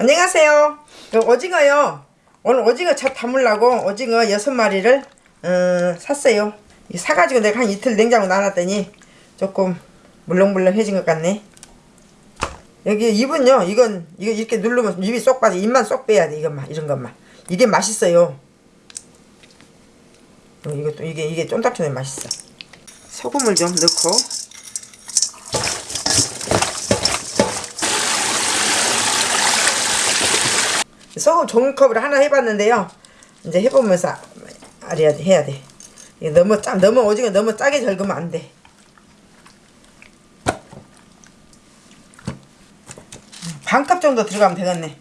안녕하세요. 그 오징어요. 오늘 오징어 젓 담으려고 오징어 여섯 마리를 어, 샀어요. 이 사가지고 내가 한 이틀 냉장고 놔놨더니 조금 물렁물렁해진 것 같네. 여기 입은요. 이건 이거 이렇게 누르면 입이 쏙 빠져. 입만 쏙 빼야 돼. 이것만 이런 것만. 이게 맛있어요. 어, 이것도 이게 이게 쫀득쫀득 맛있어. 소금을 좀 넣고 소금 종이컵으로 하나 해봤는데요. 이제 해보면서 알아야 돼, 해야 돼. 이게 너무 짜, 너무 오징어 너무 짜게 절구면 안 돼. 반컵 정도 들어가면 되겠네.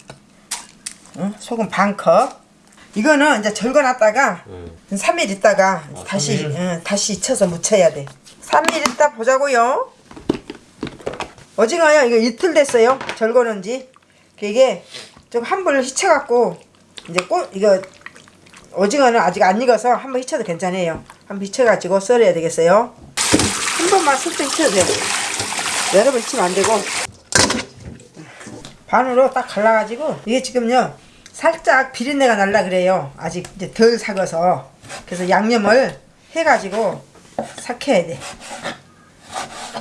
응? 소금 반컵. 이거는 이제 절거놨다가 3일 있다가 다시 응, 다시 잊혀서 묻혀야 돼. 3일 있다 보자고요. 오징어요. 이거 이틀 됐어요. 절거는지. 이게 좀 한 번 휘쳐갖고 이제 꽃 이거 오징어는 아직 안 익어서 한 번 휘쳐도 괜찮아요. 한 번 휘쳐가지고 썰어야 되겠어요. 한 번만 슬쩍 휘쳐도 돼요. 여러 번 휘치면 안 되고 반으로 딱 갈라가지고 이게 지금요 살짝 비린내가 날라 그래요. 아직 이제 덜 삭아서 그래서 양념을 해가지고 삭혀야 돼.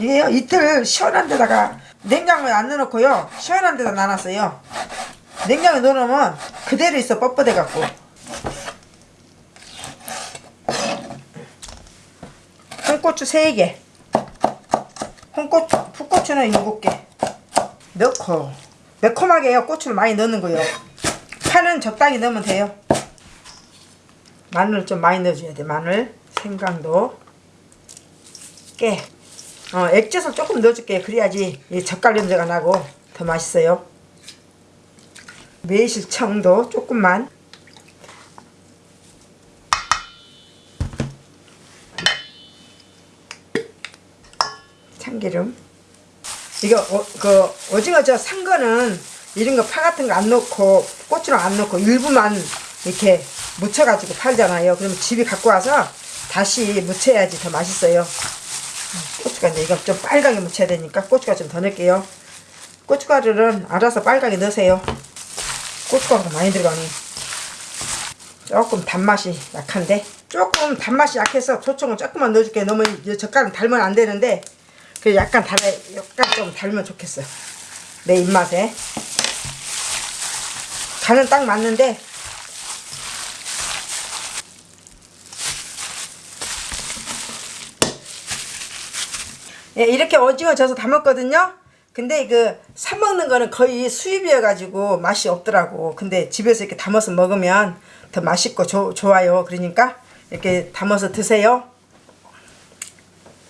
이게요 이틀 시원한 데다가 냉장고에 안 넣어놓고요 시원한 데다 놔놨어요. 냉장고에 넣어놓으면 그대로 있어 뻣뻣해 갖고. 홍고추 3개. 홍고추 풋고추는 7개. 넣고 매콤하게 해요. 고추를 많이 넣는 거요. 파는 적당히 넣으면 돼요. 마늘 좀 많이 넣어줘야 돼 마늘. 생강도. 깨. 어, 액젓을 조금 넣어줄게요 그래야지 이 젓갈 냄새가 나고 더 맛있어요 매실 청도 조금만. 참기름. 이거 어, 그 오징어 저 산 거는 이런 거 파 같은 거 안 넣고 고추랑 안 넣고 일부만 이렇게 묻혀가지고 팔잖아요. 그러면 집에 갖고 와서 다시 묻혀야지 더 맛있어요. 고춧가루 이제 이거 좀 빨갛게 묻혀야 되니까 고춧가루 좀더 넣을게요. 고춧가루는 알아서 빨갛게 넣으세요 고춧가루가 많이 들어가니 조금 단맛이 약한데? 조금 단맛이 약해서 조청은 조금만 넣어줄게요 너무 이 젓갈은 달면 안 되는데 그 약간 달아 약간 좀 달면 좋겠어요. 내 입맛에. 간은 딱 맞는데 예, 이렇게 오징어 져서 담았거든요. 근데 그 사 먹는 거는 거의 수입이어 가지고 맛이 없더라고. 근데 집에서 이렇게 담아서 먹으면 더 맛있고 조, 좋아요. 그러니까 이렇게 담아서 드세요.